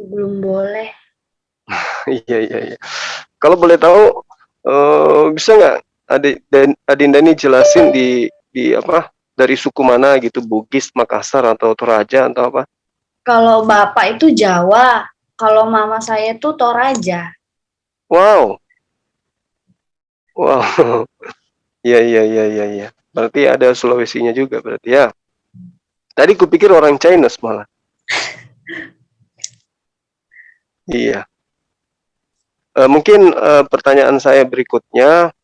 Belum boleh. Iya iya iya. Kalau boleh tahu, uh, bisa nggak adik dan Adinda ini jelasin di di apa dari suku mana gitu, Bugis, Makassar atau Toraja atau apa? Kalau bapak itu Jawa, kalau mama saya itu Toraja. Wow. Wow. Iya iya iya iya iya. Berarti ada Sulawesinya juga berarti ya. Tadi kupikir orang China malah. iya. Uh, mungkin uh, pertanyaan saya berikutnya,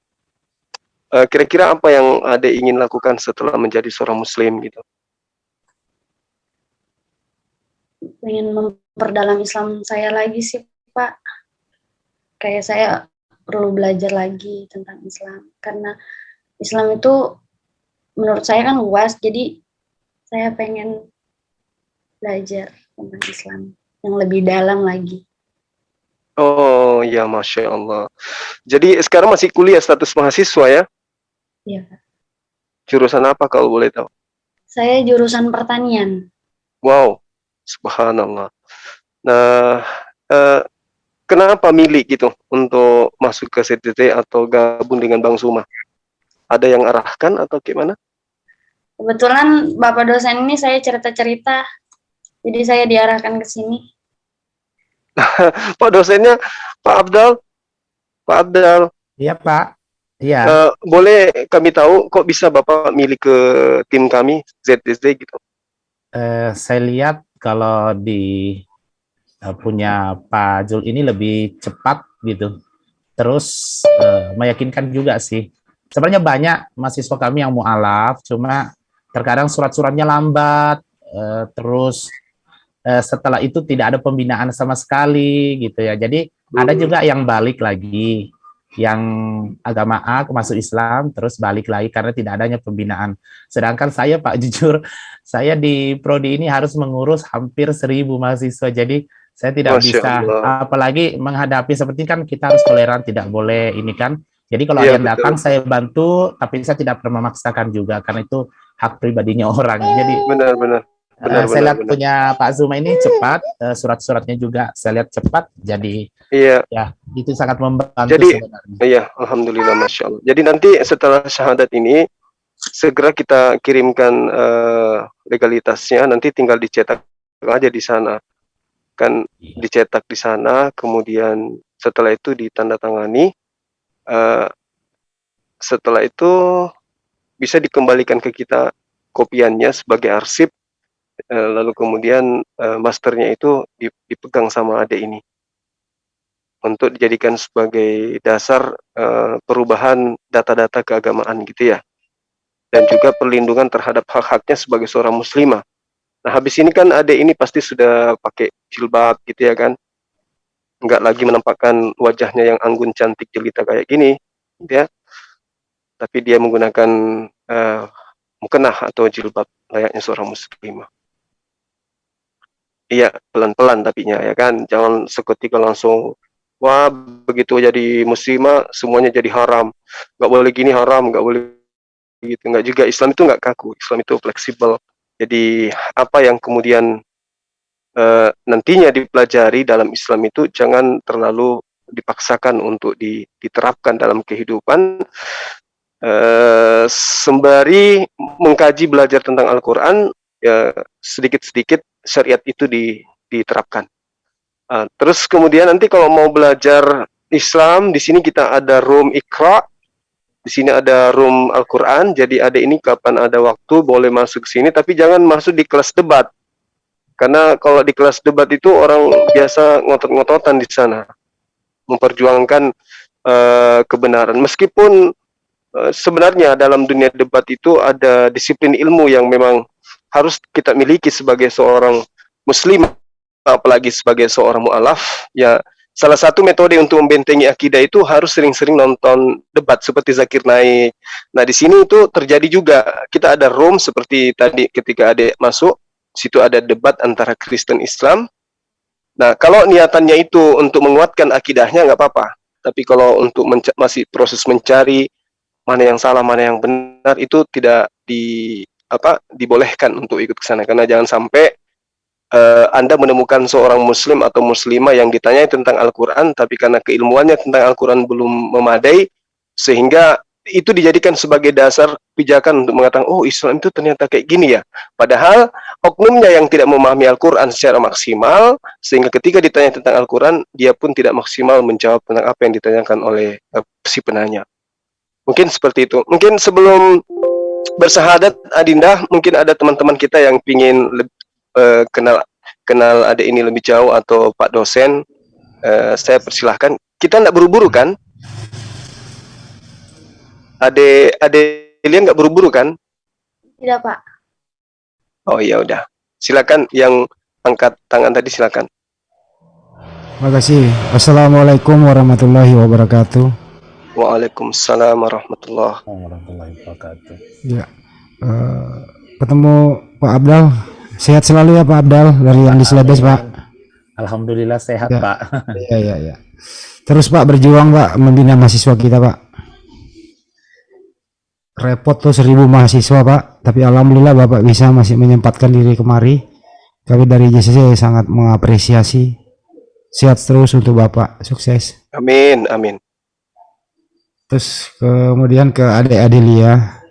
eh, kira-kira uh, apa yang Ade ingin lakukan setelah menjadi seorang Muslim gitu? Ingin memperdalam Islam saya lagi sih, Pak. Kayak saya perlu belajar lagi tentang Islam karena Islam itu menurut saya kan luas, jadi saya pengen belajar tentang Islam yang lebih dalam lagi. Oh ya, masya Allah. Jadi sekarang masih kuliah status mahasiswa ya? Iya. Jurusan apa kalau boleh tahu? Saya jurusan pertanian. Wow, subhanallah. Nah, eh, kenapa milih gitu untuk masuk ke CTT atau gabung dengan Bang Suma? Ada yang arahkan atau gimana? Kebetulan Bapak dosen ini saya cerita-cerita, jadi saya diarahkan ke sini. Pak dosennya Pak Abdal. Pak Abdal. Iya Pak. Iya. Uh, boleh kami tahu kok bisa Bapak milih ke tim kami ZSD gitu? Uh, saya lihat kalau di uh, punya Pak Jul ini lebih cepat gitu. Terus uh, meyakinkan juga sih. Sebenarnya banyak mahasiswa kami yang mualaf, cuma terkadang surat-suratnya lambat, uh, terus eh, setelah itu tidak ada pembinaan sama sekali gitu ya. Jadi hmm. ada juga yang balik lagi yang agama A masuk Islam terus balik lagi karena tidak adanya pembinaan. Sedangkan saya Pak jujur saya di prodi ini harus mengurus hampir seribu mahasiswa. Jadi saya tidak Masya bisa Allah. apalagi menghadapi seperti kan kita harus toleran tidak boleh ini kan. Jadi kalau ya, ada yang datang saya bantu tapi saya tidak pernah memaksakan juga karena itu hak pribadinya orang. Jadi benar-benar Benar, uh, saya lihat benar. punya Pak Zuma ini cepat, uh, surat-suratnya juga saya lihat cepat, jadi iya. ya itu sangat membantu. Jadi sebenarnya. iya, alhamdulillah, masya Allah. Jadi nanti setelah syahadat ini segera kita kirimkan uh, legalitasnya, nanti tinggal dicetak aja di sana, kan iya. dicetak di sana, kemudian setelah itu ditandatangani, uh, setelah itu bisa dikembalikan ke kita kopiannya sebagai arsip lalu kemudian uh, masternya itu dipegang sama adik ini. Untuk dijadikan sebagai dasar uh, perubahan data-data keagamaan gitu ya. Dan juga perlindungan terhadap hak-haknya sebagai seorang muslimah. Nah habis ini kan adik ini pasti sudah pakai jilbab gitu ya kan. Nggak lagi menampakkan wajahnya yang anggun cantik jelita kayak gini gitu ya. Tapi dia menggunakan uh, mukenah atau jilbab layaknya seorang muslimah Iya, pelan-pelan tapinya ya kan. Jangan seketika langsung wah begitu jadi muslimah semuanya jadi haram. Nggak boleh gini haram, nggak boleh gitu. Nggak juga Islam itu nggak kaku. Islam itu fleksibel. Jadi apa yang kemudian uh, nantinya dipelajari dalam Islam itu jangan terlalu dipaksakan untuk diterapkan dalam kehidupan uh, sembari mengkaji belajar tentang Al-Quran ya sedikit-sedikit syariat itu di, diterapkan. Uh, terus kemudian nanti kalau mau belajar Islam, di sini kita ada room Iqra, di sini ada room Al-Quran, jadi ada ini kapan ada waktu boleh masuk ke sini, tapi jangan masuk di kelas debat. Karena kalau di kelas debat itu orang biasa ngotot-ngototan di sana, memperjuangkan uh, kebenaran. Meskipun uh, sebenarnya dalam dunia debat itu ada disiplin ilmu yang memang harus kita miliki sebagai seorang muslim apalagi sebagai seorang mualaf ya salah satu metode untuk membentengi akidah itu harus sering-sering nonton debat seperti Zakir Naik. Nah, di sini itu terjadi juga. Kita ada room seperti tadi ketika ada masuk, situ ada debat antara Kristen Islam. Nah, kalau niatannya itu untuk menguatkan akidahnya nggak apa-apa. Tapi kalau untuk masih proses mencari mana yang salah, mana yang benar itu tidak di apa dibolehkan untuk ikut ke sana karena jangan sampai uh, Anda menemukan seorang muslim atau muslimah yang ditanyai tentang Al-Qur'an tapi karena keilmuannya tentang Al-Qur'an belum memadai sehingga itu dijadikan sebagai dasar pijakan untuk mengatakan oh Islam itu ternyata kayak gini ya. Padahal oknumnya yang tidak memahami Al-Qur'an secara maksimal sehingga ketika ditanya tentang Al-Qur'an dia pun tidak maksimal menjawab tentang apa yang ditanyakan oleh uh, si penanya. Mungkin seperti itu. Mungkin sebelum bersahadat Adinda, mungkin ada teman-teman kita yang ingin uh, kenal kenal ada ini lebih jauh atau Pak dosen, uh, saya persilahkan. Kita tidak buru-buru kan? Ade Ade Lian nggak buru-buru kan? Tidak pak. Oh iya udah. Silakan yang angkat tangan tadi silakan. Terima kasih. Assalamualaikum warahmatullahi wabarakatuh. Waalaikumsalam warahmatullahi wabarakatuh. Ya, uh, ketemu Pak Abdal. Sehat selalu ya Pak Abdal dari Andi Selebes Pak. Alhamdulillah sehat ya. Pak. Iya iya iya. Terus Pak berjuang Pak membina mahasiswa kita Pak repot tuh seribu mahasiswa pak tapi alhamdulillah bapak bisa masih menyempatkan diri kemari kami dari JCC sangat mengapresiasi sehat terus untuk bapak sukses amin amin terus kemudian ke adik Adelia.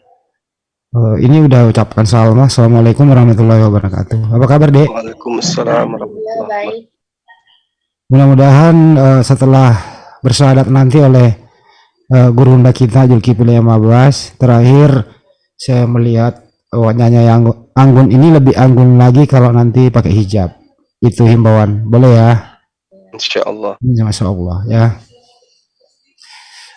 Uh, ini udah ucapkan salam assalamualaikum warahmatullahi wabarakatuh. Apa kabar dek? Waalaikumsalam warahmatullahi wabarakatuh. Mudah-mudahan uh, setelah bersahadat nanti oleh uh, guru unda kita Zulkifli 15 terakhir saya melihat nyanyi yang anggun ini lebih anggun lagi kalau nanti pakai hijab. Itu himbauan. Boleh ya? Insya Allah. Masya Allah ya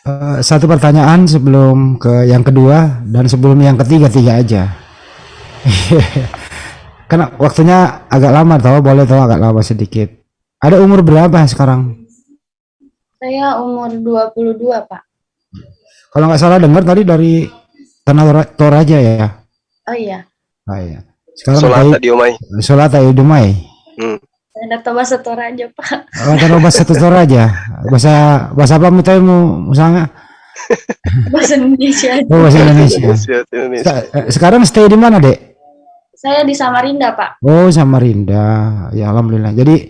uh, satu pertanyaan sebelum ke yang kedua dan sebelum yang ketiga tiga aja karena waktunya agak lama tahu boleh tahu agak lama sedikit ada umur berapa sekarang saya umur 22 pak kalau nggak salah dengar tadi dari Tanah Toraja ya. Oh iya. Oh iya. Sekarang Sholat tadi Umay. Sholat tadi Umay. Hmm. Ada bahasa Toraja pak. Oh, tahu bahasa Toraja. Bahasa bahasa apa mu tahu misalnya? bahasa Indonesia. Oh, bahasa Indonesia. Indonesia. Eh, sekarang stay di mana, Dek? Saya di Samarinda, Pak. Oh, Samarinda. Ya, alhamdulillah. Jadi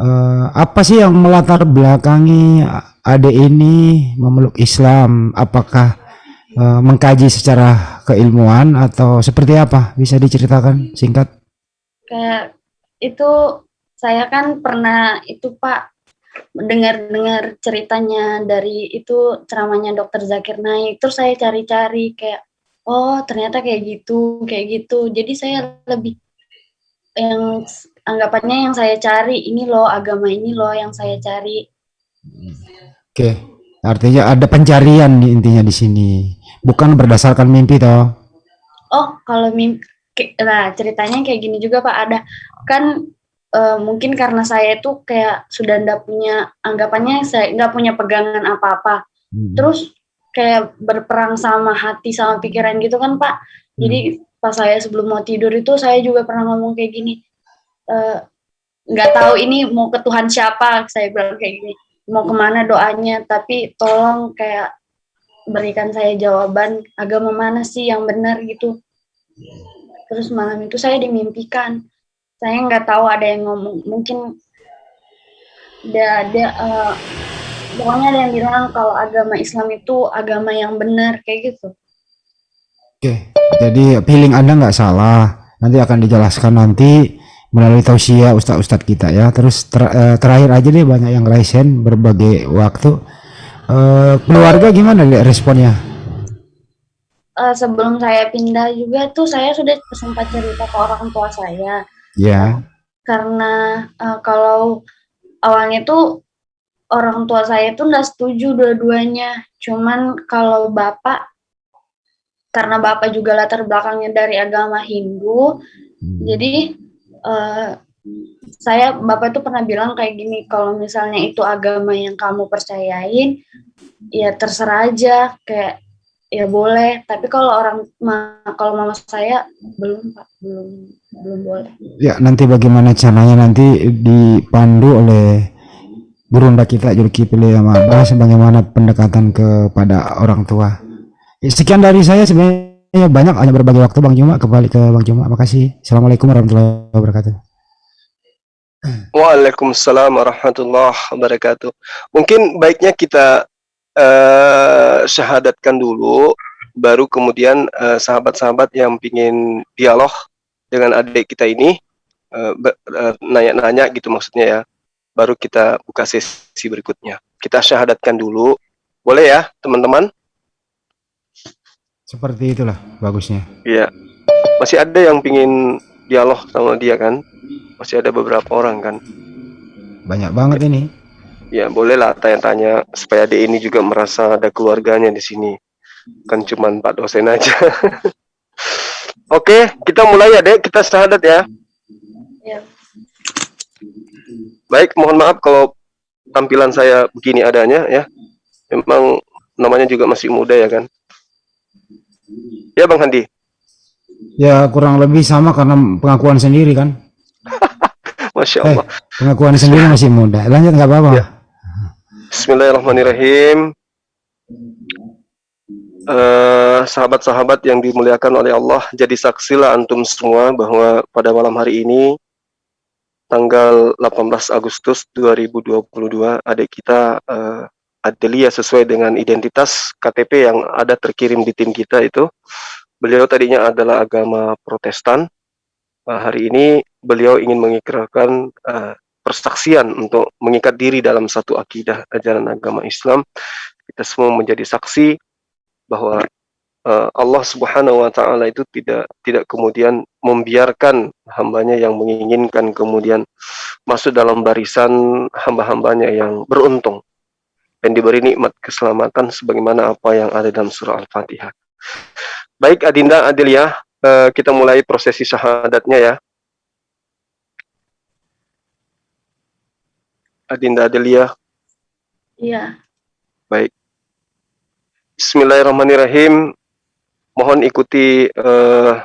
uh, apa sih yang melatar belakangi adik ini memeluk Islam apakah uh, mengkaji secara keilmuan atau seperti apa bisa diceritakan singkat kayak itu saya kan pernah itu Pak mendengar-dengar ceritanya dari itu ceramahnya dokter Zakir Naik. Terus saya cari-cari kayak oh ternyata kayak gitu kayak gitu. Jadi saya lebih yang anggapannya yang saya cari ini loh agama ini loh yang saya cari. Oke, artinya ada pencarian di intinya di sini, bukan berdasarkan mimpi toh? Oh, kalau mimpi, nah ceritanya kayak gini juga Pak, ada kan uh, mungkin karena saya itu kayak sudah ndak punya anggapannya saya nggak punya pegangan apa-apa, hmm. terus kayak berperang sama hati sama pikiran gitu kan Pak. Jadi hmm. pas saya sebelum mau tidur itu saya juga pernah ngomong kayak gini, eh, nggak uh, tahu ini mau ke Tuhan siapa, saya bilang kayak gini mau ke mana doanya tapi tolong kayak berikan saya jawaban agama mana sih yang benar gitu terus malam itu saya dimimpikan saya nggak tahu ada yang ngomong mungkin ada ada uh, pokoknya ada yang bilang kalau agama Islam itu agama yang benar kayak gitu. Oke jadi feeling anda nggak salah. Nanti akan dijelaskan nanti melalui tausiah ustadz-ustadz kita ya. Terus ter, uh, terakhir aja deh banyak yang resen berbagai waktu. Uh, keluarga gimana deh responnya? Uh, sebelum saya pindah juga tuh saya sudah sempat cerita ke orang tua saya ya. Karena uh, kalau awalnya tuh orang tua saya tuh nggak setuju dua-duanya. Cuman kalau bapak karena bapak juga latar belakangnya dari agama Hindu hmm. jadi uh, saya bapak tuh pernah bilang kayak gini kalau misalnya itu agama yang kamu percayain ya terserah aja. Kayak ya boleh. Tapi kalau orang ma, kalau mama saya belum pak. Belum belum boleh. Ya nanti bagaimana caranya? Nanti dipandu oleh Burunda kita Julkipli sama Abah sebagaimana pendekatan kepada orang tua. Sekian dari saya. Sebenarnya banyak hanya berbagi waktu Bang Juma kembali ke Bang Juma. Makasih. Assalamualaikum warahmatullahi wabarakatuh. Waalaikumsalam warahmatullahi wabarakatuh. Mungkin baiknya kita uh, syahadatkan dulu, baru kemudian eh, sahabat-sahabat yang ingin dialog dengan adik kita ini nanya-nanya uh, uh, gitu maksudnya ya, baru kita buka sesi berikutnya. Kita syahadatkan dulu, boleh ya teman-teman? Seperti itulah bagusnya. Iya, masih ada yang ingin dialog sama dia kan? Masih ada beberapa orang kan? Banyak banget ini. Ya bolehlah tanya-tanya supaya adik ini juga merasa ada keluarganya di sini. Kan cuma Pak dosen aja. Oke, kita mulai ya dek, kita syahadat ya. Ya. Baik, mohon maaf kalau tampilan saya begini adanya ya. Memang namanya juga masih muda ya kan. Ya Bang Handi. Ya kurang lebih sama karena pengakuan sendiri kan. Masya Eh, Allah. pengakuan sendiri masih muda. Lanjut nggak apa-apa. Ya. Bismillahirrahmanirrahim. Eh, sahabat-sahabat yang dimuliakan oleh Allah, jadi saksilah antum semua bahwa pada malam hari ini tanggal 18 Agustus 2022 adik kita uh, Adelia sesuai dengan identitas KTP yang ada terkirim di tim kita itu beliau tadinya adalah agama Protestan uh, hari ini beliau ingin mengikrarkan uh, persaksian untuk mengikat diri dalam satu akidah ajaran agama Islam. Kita semua menjadi saksi bahwa uh, Allah Subhanahu wa taala itu tidak tidak kemudian membiarkan hambanya yang menginginkan kemudian masuk dalam barisan hamba-hambanya yang beruntung dan diberi nikmat keselamatan sebagaimana apa yang ada dalam surah Al-Fatihah. Baik Adinda Adelia, uh, kita mulai prosesi syahadatnya ya. Adinda Adelia. Iya. Baik. Bismillahirrahmanirrahim. Mohon ikuti uh,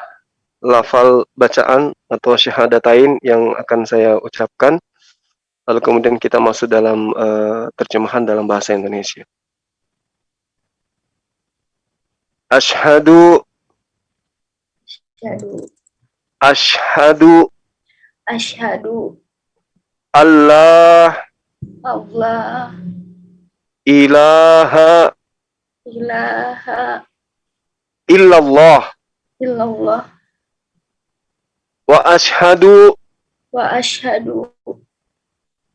lafal bacaan atau syahadatain yang akan saya ucapkan. Lalu kemudian kita masuk dalam uh, terjemahan dalam bahasa Indonesia. Ashadu Asyhadu. Ashadu Asyhadu. Allah Allah. ilaha Ilaha. illallah Illallah. wa ashadu Wa asyhadu.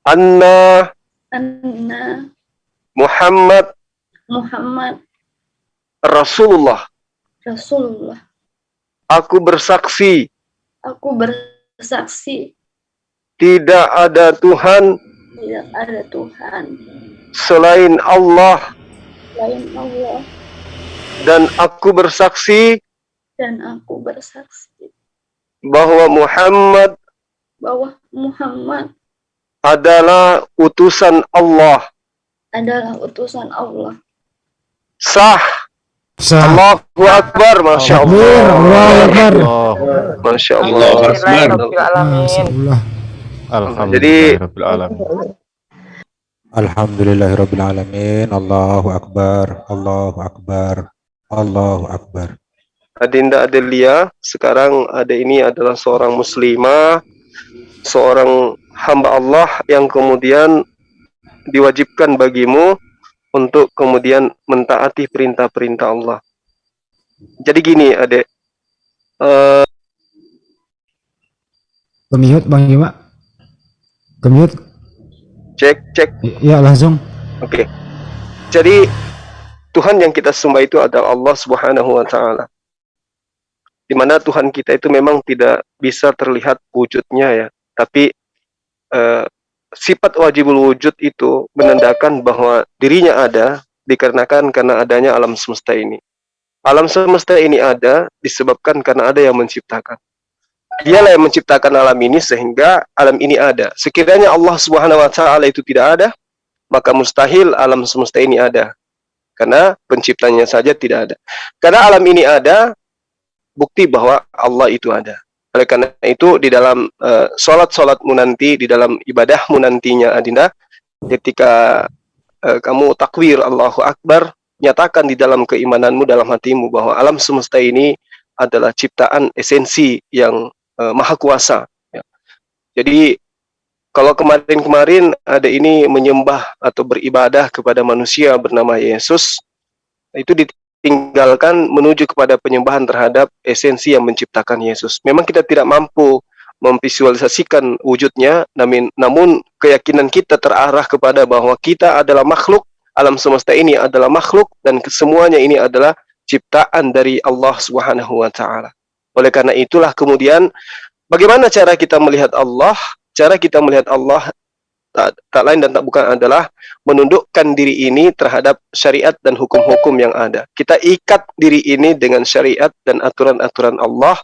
anna Anna. Muhammad Muhammad. Rasulullah. Rasulullah. Aku bersaksi Aku bersaksi. tidak ada Tuhan Tidak ada Tuhan. selain Allah Selain Allah. dan aku bersaksi Dan aku bersaksi. bahwa Muhammad Bahwa Muhammad adalah utusan Allah. adalah utusan Allah. Sah. Sah. Allahu Akbar. Masya Allah. Allahu Akbar. Masya Allah. Allahu Akbar. Alhamdulillah. Jadi- Alhamdulillahirrahmanirrahim. Alhamdulillahirabbil alamin. Allahu akbar. Allahu akbar. Allahu akbar. Adinda Adelia, sekarang ada ini adalah seorang muslimah, seorang hamba Allah yang kemudian diwajibkan bagimu untuk kemudian mentaati perintah-perintah Allah. Jadi gini, adek, Eh, Kemute Bang Juma. Kemute. cek cek, Ya langsung. oke. Jadi Tuhan yang kita sembah itu adalah Allah Subhanahu Wa Taala. Di mana Tuhan kita itu memang tidak bisa terlihat wujudnya ya, tapi eh, sifat wajibul wujud itu menandakan bahwa dirinya ada dikarenakan karena adanya alam semesta ini. Alam semesta ini ada disebabkan karena ada yang menciptakan. Dialah yang menciptakan alam ini sehingga alam ini ada. Sekiranya Allah Subhanahu wa taala itu tidak ada, maka mustahil alam semesta ini ada. Karena penciptanya saja tidak ada. Karena alam ini ada, bukti bahwa Allah itu ada. Oleh karena itu di dalam uh, sholat-sholatmu nanti, di dalam ibadahmu nantinya Adinda, ketika uh, kamu takwir Allahu Akbar, nyatakan di dalam keimananmu, dalam hatimu bahwa alam semesta ini adalah ciptaan esensi yang uh, maha kuasa. Ya. Jadi kalau kemarin-kemarin ada ini menyembah atau beribadah kepada manusia bernama Yesus, itu ditinggalkan menuju kepada penyembahan terhadap esensi yang menciptakan Yesus. Memang kita tidak mampu memvisualisasikan wujudnya, namun, namun keyakinan kita terarah kepada bahwa kita adalah makhluk, alam semesta ini adalah makhluk, dan kesemuanya ini adalah ciptaan dari Allah Subhanahu wa. Oleh karena itulah kemudian, bagaimana cara kita melihat Allah? Cara kita melihat Allah tak, tak lain dan tak bukan adalah menundukkan diri ini terhadap syariat dan hukum-hukum yang ada. Kita ikat diri ini dengan syariat dan aturan-aturan Allah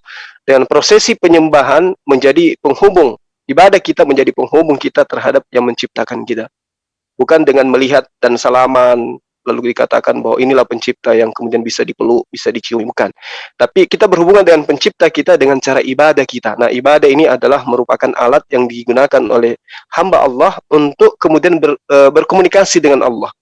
dengan prosesi penyembahan menjadi penghubung ibadah kita menjadi penghubung kita terhadap yang menciptakan kita bukan dengan melihat dan salaman lalu dikatakan bahwa inilah pencipta yang kemudian bisa dipeluk bisa dicium bukan tapi kita berhubungan dengan pencipta kita dengan cara ibadah kita. Nah ibadah ini adalah merupakan alat yang digunakan oleh hamba Allah untuk kemudian ber, e, berkomunikasi dengan Allah.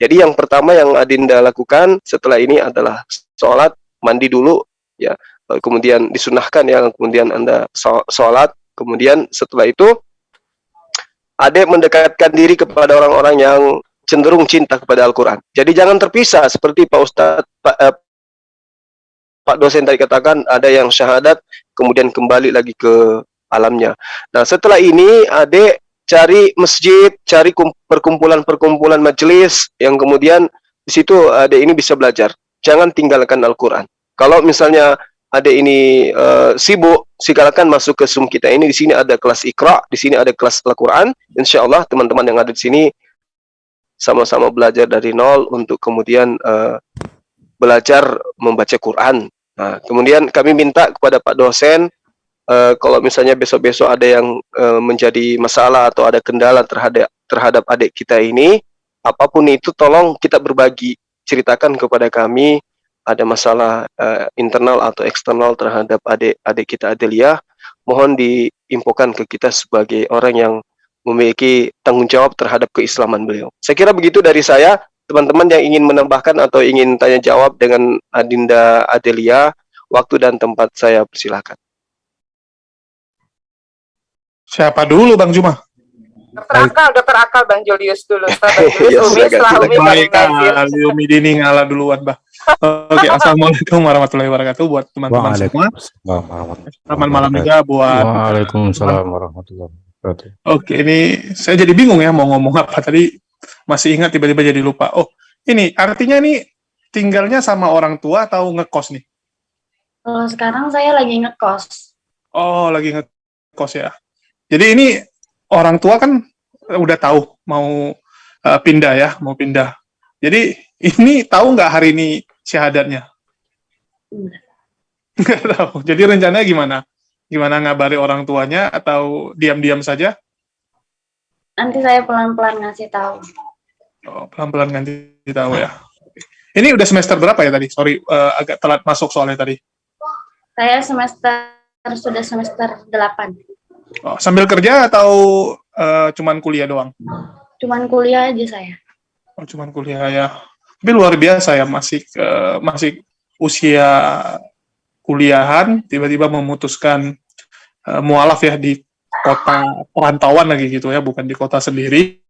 Jadi yang pertama yang Adinda lakukan setelah ini adalah sholat mandi dulu ya. Kemudian disunahkan ya kemudian anda sholat. Kemudian setelah itu adik mendekatkan diri kepada orang-orang yang cenderung cinta kepada Al-Quran jadi jangan terpisah seperti Pak Ustadz Pak, eh, Pak dosen tadi katakan ada yang syahadat kemudian kembali lagi ke alamnya nah setelah ini adik cari masjid cari perkumpulan-perkumpulan majelis yang kemudian di situ adik ini bisa belajar jangan tinggalkan Al-Quran kalau misalnya ada ini uh, sibuk, silakan masuk ke Zoom kita ini. Di sini ada kelas Iqra, di sini ada kelas Al-Quran. Insya Allah teman-teman yang ada di sini sama-sama belajar dari nol untuk kemudian uh, belajar membaca Quran. Nah, kemudian kami minta kepada Pak dosen, uh, kalau misalnya besok-besok ada yang uh, menjadi masalah atau ada kendala terhadap terhadap adik kita ini, apa pun itu tolong kita berbagi, ceritakan kepada kami ada masalah uh, internal atau eksternal terhadap adik-adik kita Adelia, mohon diinfokan ke kita sebagai orang yang memiliki tanggung jawab terhadap keislaman beliau. Saya kira begitu dari saya. Teman-teman yang ingin menambahkan atau ingin tanya jawab dengan Adinda Adelia, waktu dan tempat saya persilahkan. Siapa dulu Bang Juma? Dokter Akal, Dokter Akal Bang Julius dulu. Bang Julius, Umi, setelah Umi Baik, Dini ngalah duluan, Bah. Oke, Assalamualaikum warahmatullahi wabarakatuh buat teman-teman semua. Selamat malam juga buat Waalaikumsalam warahmatullahi wabarakatuh. Oke, ini saya jadi bingung ya mau ngomong apa tadi. Masih ingat tiba-tiba jadi lupa. Oh, ini artinya nih tinggalnya sama orang tua atau ngekos nih? Kalau sekarang saya lagi ngekos. Oh, lagi ngekos ya. Jadi ini orang tua kan udah tahu mau uh, pindah ya, mau pindah. Jadi ini tahu nggak hari ini syahadatnya? Enggak. Nggak tahu. Jadi rencananya gimana? Gimana ngabari orang tuanya atau diam-diam saja? Nanti saya pelan-pelan ngasih tahu. Oh, pelan-pelan ganti tahu ya. Ini udah semester berapa ya tadi? Sorry, uh, agak telat masuk soalnya tadi. Saya semester sudah semester 8. Oh, sambil kerja atau uh, cuman kuliah doang? Cuman kuliah aja saya. Oh, cuman kuliah ya. Tapi luar biasa ya masih uh, masih usia kuliahan tiba-tiba memutuskan uh, mualaf ya di kota perantauan lagi gitu ya, bukan di kota sendiri.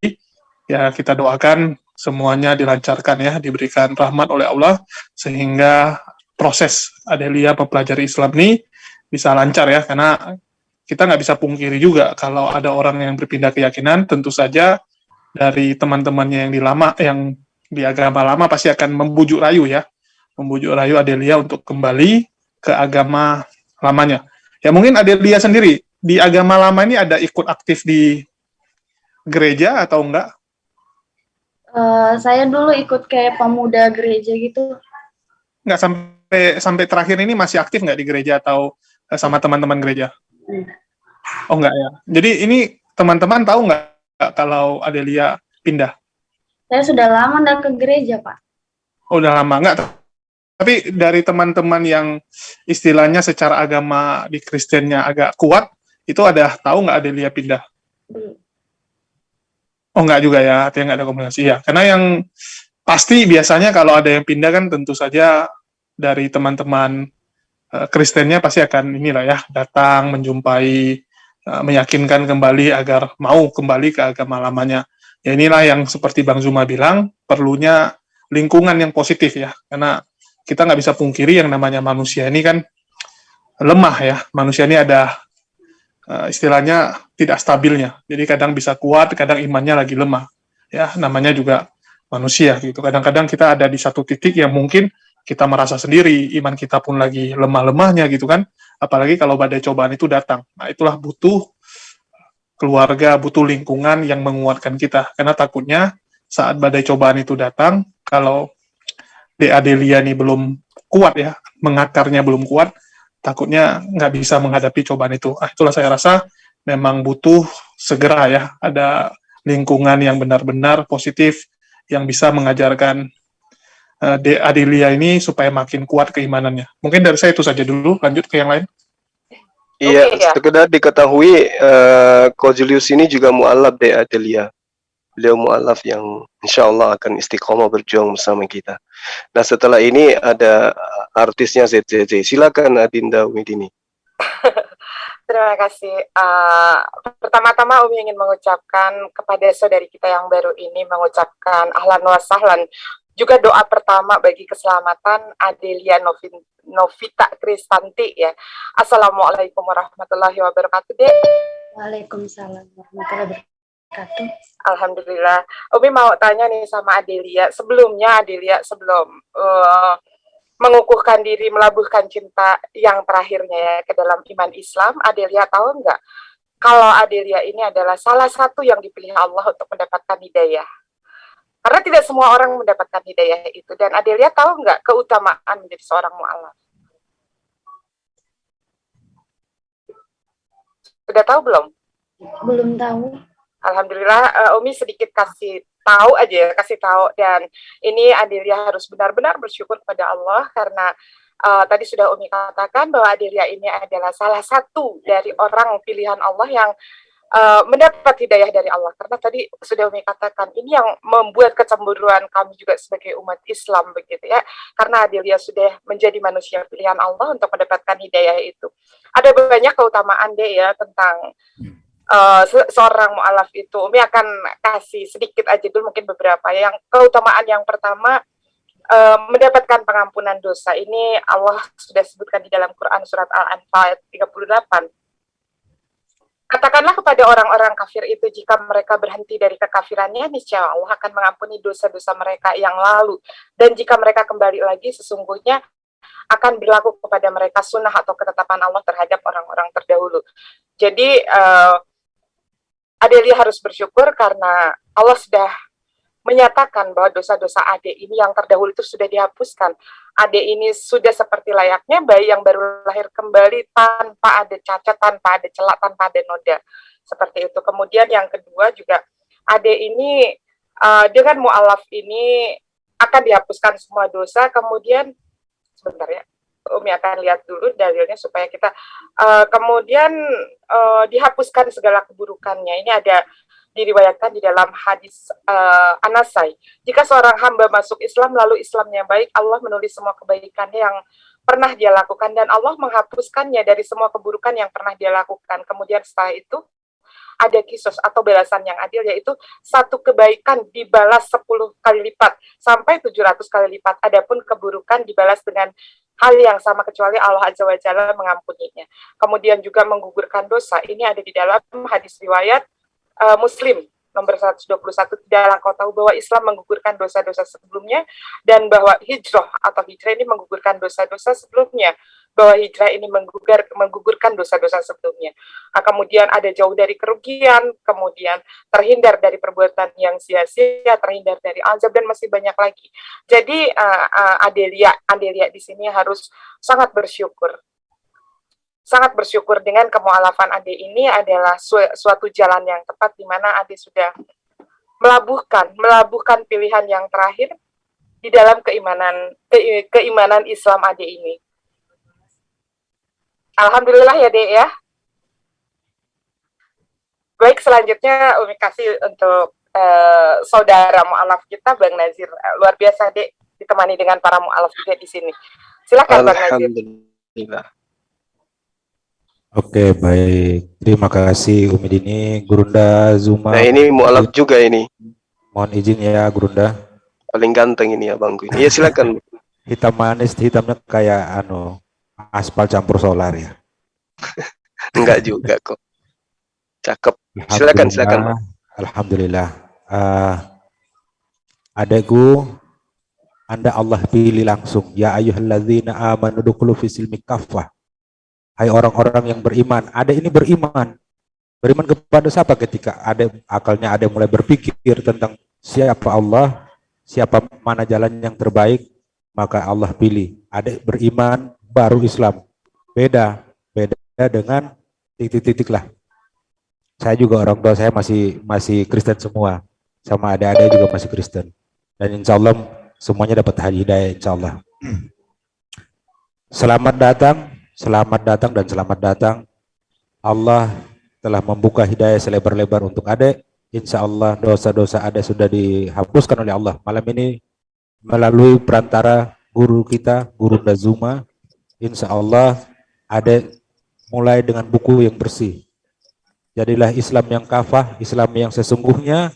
Ya kita doakan semuanya dilancarkan ya, diberikan rahmat oleh Allah sehingga proses Adelia mempelajari Islam ini bisa lancar ya, karena kita nggak bisa pungkiri juga kalau ada orang yang berpindah keyakinan, tentu saja dari teman-temannya yang di lama, yang di agama lama pasti akan membujuk rayu ya, membujuk rayu Adelia untuk kembali ke agama lamanya. Ya mungkin Adelia sendiri di agama lama ini ada ikut aktif di gereja atau enggak? Eh, saya dulu ikut kayak pemuda gereja gitu. Nggak sampai sampai terakhir ini masih aktif nggak di gereja atau eh, sama teman-teman gereja? Enggak. Oh enggak ya. Jadi ini teman-teman tahu nggak kalau Adelia pindah? Saya sudah lama nggak ke gereja, Pak. Oh, udah lama nggak? Tapi dari teman-teman yang istilahnya secara agama di Kristennya agak kuat, itu ada tahu nggak Adelia pindah? Oh nggak juga ya, artinya nggak ada komunikasi ya. Karena yang pasti biasanya kalau ada yang pindah kan tentu saja dari teman-teman eh, Kristennya pasti akan inilah ya datang menjumpai uh, meyakinkan kembali agar mau kembali ke agama lamanya. Ya inilah yang seperti Bang Zuma bilang, perlunya lingkungan yang positif ya, karena kita nggak bisa pungkiri yang namanya manusia ini kan lemah ya, manusia ini ada uh, istilahnya tidak stabilnya, jadi kadang bisa kuat, kadang imannya lagi lemah, ya namanya juga manusia gitu. Kadang-kadang kita ada di satu titik yang mungkin kita merasa sendiri, iman kita pun lagi lemah-lemahnya gitu kan. Apalagi kalau badai cobaan itu datang. Nah, itulah butuh keluarga, butuh lingkungan yang menguatkan kita. Karena takutnya saat badai cobaan itu datang, kalau DA Delia ini belum kuat ya, mengakarnya belum kuat, takutnya nggak bisa menghadapi cobaan itu. Ah, itulah saya rasa memang butuh segera ya, ada lingkungan yang benar-benar positif, yang bisa mengajarkan uh, De Adelia ini supaya makin kuat keimanannya. Mungkin dari saya itu saja dulu, lanjut ke yang lain. Iya, Oke, ya. sekedar diketahui uh, Julius ini juga mualaf De Adelia. Beliau mualaf yang insya Allah akan istiqomah berjuang bersama kita. Nah setelah ini ada artisnya ZZZ. Silakan Adinda Widini. Terima kasih. Uh, Pertama-tama Umi ingin mengucapkan kepada saudari kita yang baru ini mengucapkan ahlan wa sahlan. Juga doa pertama bagi keselamatan Adelia Novin, Novita Kristanti ya. Assalamualaikum warahmatullahi wabarakatuh, Dek. Waalaikumsalam warahmatullahi wabarakatuh. Alhamdulillah. Umi mau tanya nih sama Adelia. Sebelumnya Adelia sebelum uh, mengukuhkan diri, melabuhkan cinta yang terakhirnya ya ke dalam iman Islam, Adelia tahu nggak kalau Adelia ini adalah salah satu yang dipilih Allah untuk mendapatkan hidayah. Karena tidak semua orang mendapatkan hidayah itu. Dan Adelia tahu nggak keutamaan menjadi seorang mu'alaf? Sudah tahu belum? Belum tahu. Alhamdulillah, uh, Umi sedikit kasih tahu aja, ya, kasih tahu. Dan ini Adelia harus benar-benar bersyukur kepada Allah karena uh, tadi sudah Umi katakan bahwa Adelia ini adalah salah satu dari orang pilihan Allah yang uh, mendapat hidayah dari Allah. Karena tadi sudah Umi katakan, ini yang membuat kecemburuan kami juga sebagai umat Islam begitu ya. Karena Adelia sudah menjadi manusia pilihan Allah untuk mendapatkan hidayah itu. Ada banyak keutamaan deh ya tentang uh, se seorang mu'alaf itu. Umi akan kasih sedikit aja dulu mungkin beberapa. Yang keutamaan yang pertama uh, mendapatkan pengampunan dosa. Ini Allah sudah sebutkan di dalam Quran surat Al-Anfal ayat 38. Katakanlah kepada orang-orang kafir itu jika mereka berhenti dari kekafirannya, niscaya Allah akan mengampuni dosa-dosa mereka yang lalu. Dan jika mereka kembali lagi, sesungguhnya akan berlaku kepada mereka sunnah atau ketetapan Allah terhadap orang-orang terdahulu. Jadi, uh, Adelia harus bersyukur karena Allah sudah menyatakan bahwa dosa-dosa adik ini yang terdahulu itu sudah dihapuskan. Adik ini sudah seperti layaknya bayi yang baru lahir kembali tanpa ada cacat, tanpa ada celak, tanpa ada noda. Seperti itu. Kemudian yang kedua juga adik ini uh, dengan mu'alaf ini akan dihapuskan semua dosa. Kemudian sebentar ya. Umi akan lihat dulu dalilnya supaya kita uh, kemudian uh, dihapuskan segala keburukannya. Ini ada diriwayatkan di dalam hadis uh, Anasai. Jika seorang hamba masuk Islam lalu Islamnya baik, Allah menulis semua kebaikannya yang pernah dia lakukan dan Allah menghapuskannya dari semua keburukan yang pernah dia lakukan. Kemudian setelah itu ada kisos atau balasan yang adil yaitu satu kebaikan dibalas 10 kali lipat sampai 700 kali lipat. Adapun keburukan dibalas dengan hal yang sama kecuali Allah Azza wa Jalla mengampuninya. Kemudian juga menggugurkan dosa. Ini ada di dalam hadis riwayat uh, Muslim nomor 121 tidaklah kau tahu bahwa Islam menggugurkan dosa-dosa sebelumnya dan bahwa hijrah atau hijrah ini menggugurkan dosa-dosa sebelumnya bahwa hijrah ini menggugur, menggugurkan dosa-dosa sebelumnya. Nah, kemudian ada jauh dari kerugian, kemudian terhindar dari perbuatan yang sia-sia, terhindar dari azab dan masih banyak lagi. Jadi uh, uh, Adelia, Adelia di sini harus sangat bersyukur sangat bersyukur dengan kemualafan Ade ini adalah su suatu jalan yang tepat di mana Ade sudah melabuhkan melabuhkan pilihan yang terakhir di dalam keimanan ke, keimanan Islam Ade ini. Alhamdulillah ya Dek ya. Baik selanjutnya Umi kasih untuk uh, saudara mualaf kita Bang Nazir. Uh, luar biasa Dek ditemani dengan para mualaf juga di sini. Silakan Bang Nazir. Oke, baik. Terima kasih Umi Dini, Gurunda Zuma. Nah ini mualaf juga ini. Mohon izin ya Gurunda. Paling ganteng ini abangku ini. Ya silakan. Hitam manis, hitamnya kayak anu aspal campur solar ya. Enggak juga kok. Cakep. Silakan, silakan. Alhamdulillah. Uh, adekku, Anda Allah pilih langsung. Ya ayyuhalladzina amanu dukhulu fi silmi kaffah. Hai orang-orang yang beriman. Ada ini beriman. Beriman kepada siapa ketika ada akalnya ada mulai berpikir tentang siapa Allah, siapa mana jalan yang terbaik, maka Allah pilih. Ada beriman baru Islam. Beda, beda dengan titik-titik lah. Saya juga orang tua saya masih masih Kristen semua, sama adik-adik juga masih Kristen. Dan insya Allah semuanya dapat hidayah insya Allah. Selamat datang, selamat datang dan selamat datang. Allah telah membuka hidayah selebar-lebar untuk adik. Insya Allah dosa-dosa adik sudah dihapuskan oleh Allah. Malam ini melalui perantara guru kita, Guru Dazuma, insya Allah adik mulai dengan buku yang bersih. Jadilah Islam yang kafah, Islam yang sesungguhnya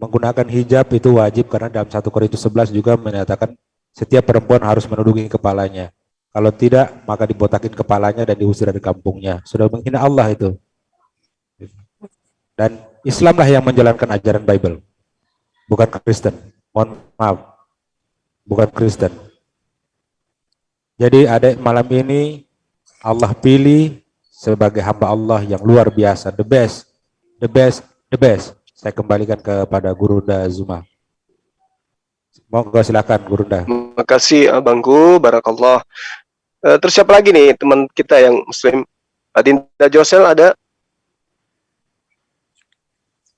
menggunakan hijab itu wajib karena dalam satu Korintus 11 juga menyatakan setiap perempuan harus menudungi kepalanya. Kalau tidak, maka dibotakin kepalanya dan diusir dari kampungnya. Sudah menghina Allah itu. Dan Islamlah yang menjalankan ajaran Bible. Bukan Kristen. Mohon maaf. Bukan Kristen. Jadi ada malam ini Allah pilih sebagai hamba Allah yang luar biasa. The best. The best. The best. Saya kembalikan kepada Gurunda Zuma. Monggo silakan Gurunda. Terima kasih abangku, barakallah. Uh, terus siapa lagi nih teman kita yang muslim? Adinda Josel ada?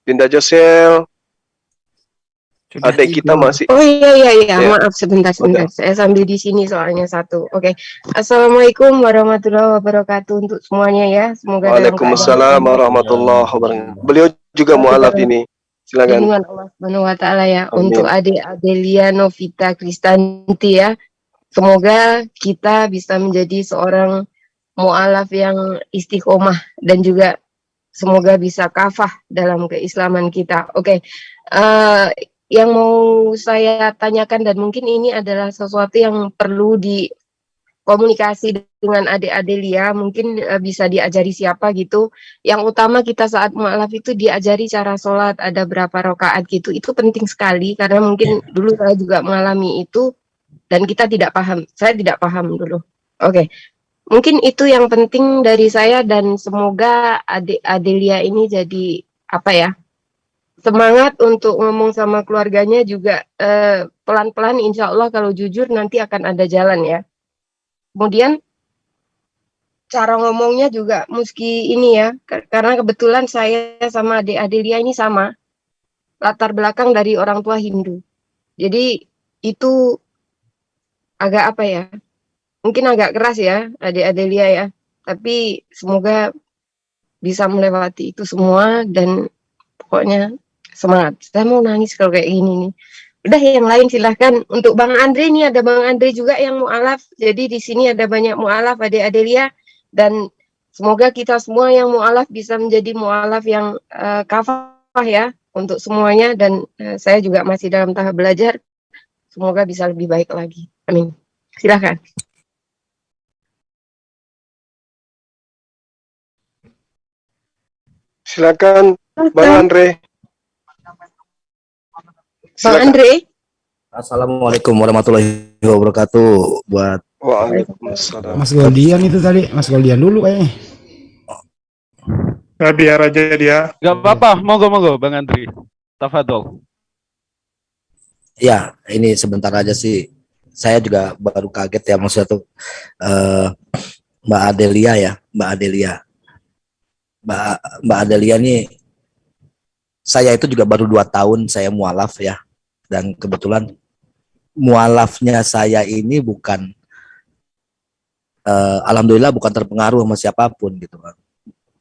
Dinda Josel. Adik kita masih. Oh iya iya iya, Ya. maaf sebentar sebentar. Saya sambil di sini soalnya satu. Oke. Assalamualaikum warahmatullahi wabarakatuh untuk semuanya ya. Semoga dalam Waalaikumsalam warahmatullahi wabarakatuh. Beliau juga mualaf ini. Silakan. Lindungan Allah Subhanahu wa taala ya Amin. untuk adik Adelia Novita Kristanti ya. Semoga kita bisa menjadi seorang mualaf yang istiqomah dan juga semoga bisa kafah dalam keislaman kita. Oke. eh, yang mau saya tanyakan dan mungkin ini adalah sesuatu yang perlu dikomunikasi dengan adik Adelia, mungkin eh, bisa diajari siapa gitu yang utama kita saat mualaf itu diajari cara sholat ada berapa rakaat gitu itu penting sekali karena mungkin dulu saya juga mengalami itu dan kita tidak paham saya tidak paham dulu. Oke. Mungkin itu yang penting dari saya dan semoga adik Adelia ini jadi apa ya semangat untuk ngomong sama keluarganya juga eh, pelan-pelan. Insya Allah kalau jujur nanti akan ada jalan ya. Kemudian cara ngomongnya juga meski ini ya kar- karena kebetulan saya sama adik Adelia ini sama latar belakang dari orang tua Hindu. Jadi itu agak apa ya mungkin agak keras ya adik Adelia ya. Tapi semoga bisa melewati itu semua dan pokoknya semangat. Saya mau nangis kalau kayak gini nih. Udah yang lain silahkan. Untuk Bang Andre nih ada Bang Andre juga yang mualaf jadi di sini ada banyak mualaf adik Adelia. Dan semoga kita semua yang mualaf bisa menjadi mualaf yang eh, kafah ya untuk semuanya. Dan eh, saya juga masih dalam tahap belajar. Semoga bisa lebih baik lagi amin silahkan Silakan Bang Andre. Bang Silakan. Andre Assalamualaikum warahmatullahi wabarakatuh buat Waalaikumsalam. Mas Goldian itu tadi, Mas Goldian dulu kayaknya. Nah, biar aja dia. Gak apa-apa, monggo-monggo Bang Andri. Tafadol. ya ini sebentar aja sih saya juga baru kaget ya maksudnya tuh eh, Mbak Adelia ya Mbak Adelia. Mbak Mbak Adelia nih saya itu juga baru dua tahun saya mualaf ya. Dan kebetulan mualafnya saya ini bukan eh, alhamdulillah bukan terpengaruh sama siapa pun gitu kan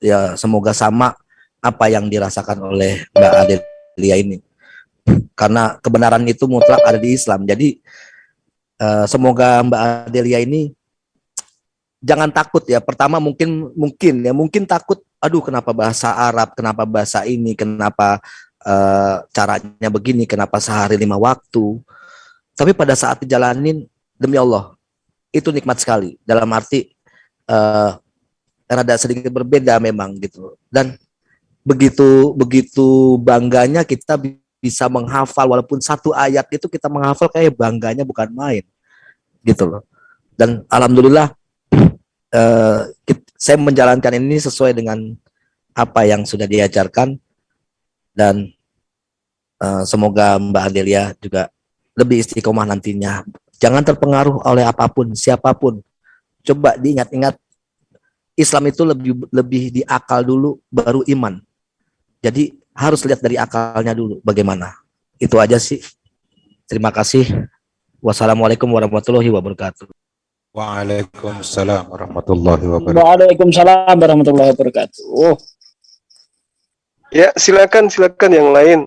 ya semoga sama apa yang dirasakan oleh Mbak Adelia ini. Karena kebenaran itu mutlak ada di Islam. Jadi eh, semoga Mbak Adelia ini jangan takut ya. Pertama mungkin mungkin ya mungkin takut. Aduh kenapa bahasa Arab, kenapa bahasa ini, kenapa eh, caranya begini, kenapa sehari lima waktu. Tapi pada saat dijalanin demi Allah itu nikmat sekali. Dalam arti eh, rada sedikit berbeda memang gitu. Dan begitu begitu bangganya kita bisa menghafal walaupun satu ayat itu kita menghafal kayak bangganya bukan main gitu loh. Dan alhamdulillah eh, saya menjalankan ini sesuai dengan apa yang sudah diajarkan dan eh, semoga Mbak Adelia juga lebih istiqomah nantinya. Jangan terpengaruh oleh apa pun, siapa pun. Coba diingat-ingat Islam itu lebih lebih di akal dulu baru iman. Jadi harus lihat dari akalnya dulu bagaimana. Itu aja sih. Terima kasih. Wassalamualaikum warahmatullahi wabarakatuh. Waalaikumsalam warahmatullahi wabarakatuh. Waalaikumsalam warahmatullahi wabarakatuh. Ya, silakan silakan yang lain.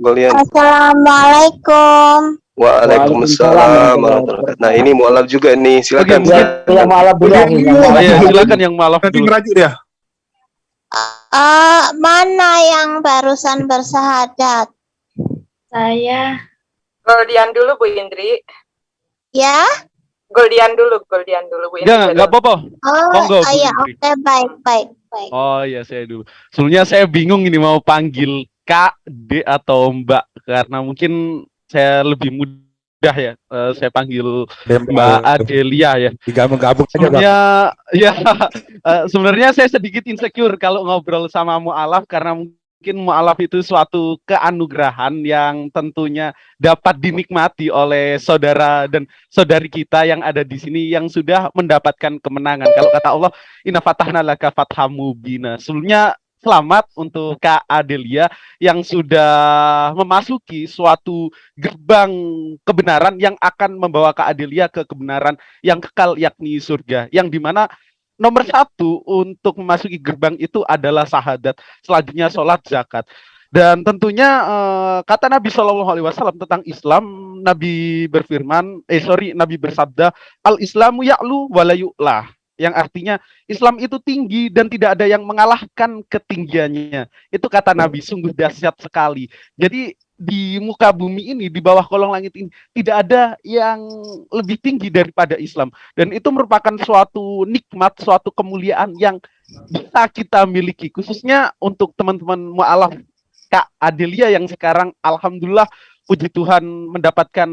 Golian. Assalamualaikum. Waalaikumsalam warahmatullahi wabarakatuh. Nah, ini mualaf juga nih. Silakan. Yang malam dulu, Oh, iya, silakan yang malam Nanti dulu. ngerajuk dia. Eh, mana yang barusan bersahadat? Saya Goldian dulu Bu Indri. Ya? Goldian dulu, Goldian dulu Bu Indri. Enggak, enggak apa-apa. Oh, Monggo, oh iya, oke, baik, baik, baik. Oh iya saya dulu. Sebelumnya saya bingung ini mau panggil Kak, D atau Mbak karena mungkin saya lebih mudah ya. Eh, saya panggil Mbak Adelia ya. Digabung-gabung aja. Sebenarnya ya eh, sebenarnya saya sedikit insecure kalau ngobrol sama mualaf karena mungkin mualaf itu suatu keanugerahan yang tentunya dapat dinikmati oleh saudara dan saudari kita yang ada di sini yang sudah mendapatkan kemenangan. Kalau kata Allah, Inna fatahna laka fatham mubina. Sebelumnya selamat untuk Kak Adelia yang sudah memasuki suatu gerbang kebenaran yang akan membawa Kak Adelia ke kebenaran yang kekal yakni surga. Yang di mana nomor satu untuk memasuki gerbang itu adalah sahadat. Selanjutnya sholat zakat. Dan tentunya eh, kata Nabi Shallallahu Alaihi Wasallam tentang Islam, Nabi berfirman, eh sorry, Nabi bersabda, al Islamu ya'lu walayu'lah. Yang artinya Islam itu tinggi dan tidak ada yang mengalahkan ketinggiannya. Itu kata Nabi, sungguh dahsyat sekali. Jadi di muka bumi ini, di bawah kolong langit ini, tidak ada yang lebih tinggi daripada Islam. Dan itu merupakan suatu nikmat, suatu kemuliaan yang bisa kita miliki. Khususnya untuk teman-teman mu'alaf Kak Adelia yang sekarang Alhamdulillah puji Tuhan mendapatkan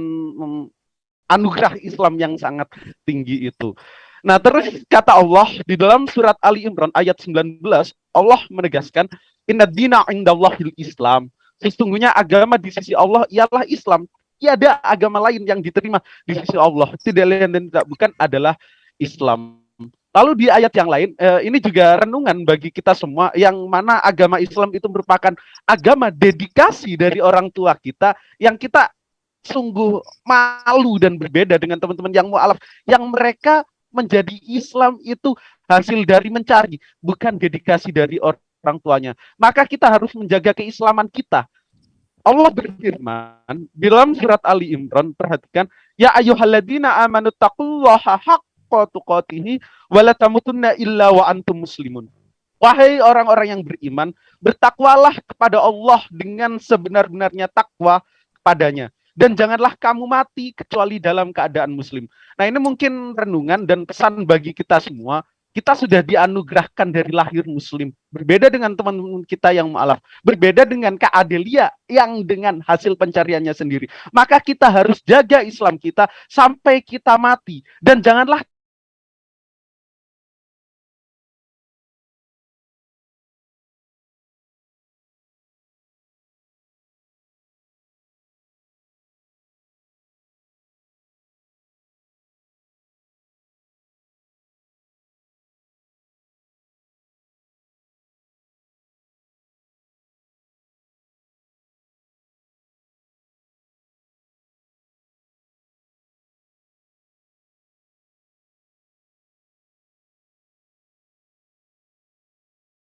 anugerah Islam yang sangat tinggi itu. Nah, terus kata Allah di dalam surat Ali Imran ayat 19, Allah menegaskan, Inna dina indallahil Islam. Sesungguhnya agama di sisi Allah ialah Islam. Tiada agama lain yang diterima di sisi Allah. Tidak lain dan tidak bukan adalah Islam. Lalu di ayat yang lain, eh, ini juga renungan bagi kita semua, yang mana agama Islam itu merupakan agama dedikasi dari orang tua kita, yang kita sungguh malu dan berbeda dengan teman-teman yang mualaf, yang mereka menjadi Islam itu hasil dari mencari, bukan dedikasi dari orang tuanya. Maka kita harus menjaga keislaman kita. Allah berfirman dalam surat Ali Imran, perhatikan, ya ayyuhalladzina amanu taqullaha haqqa tuqatih wa tamutunna illa wa antum muslimun. Wahai orang-orang yang beriman, bertakwalah kepada Allah dengan sebenar-benarnya takwa kepadanya dan janganlah kamu mati kecuali dalam keadaan muslim. Nah, ini mungkin renungan dan pesan bagi kita semua. Kita sudah dianugerahkan dari lahir muslim. Berbeda dengan teman-teman kita yang mu'alaf. Berbeda dengan Kak Adelia yang dengan hasil pencariannya sendiri. Maka kita harus jaga Islam kita sampai kita mati. Dan janganlah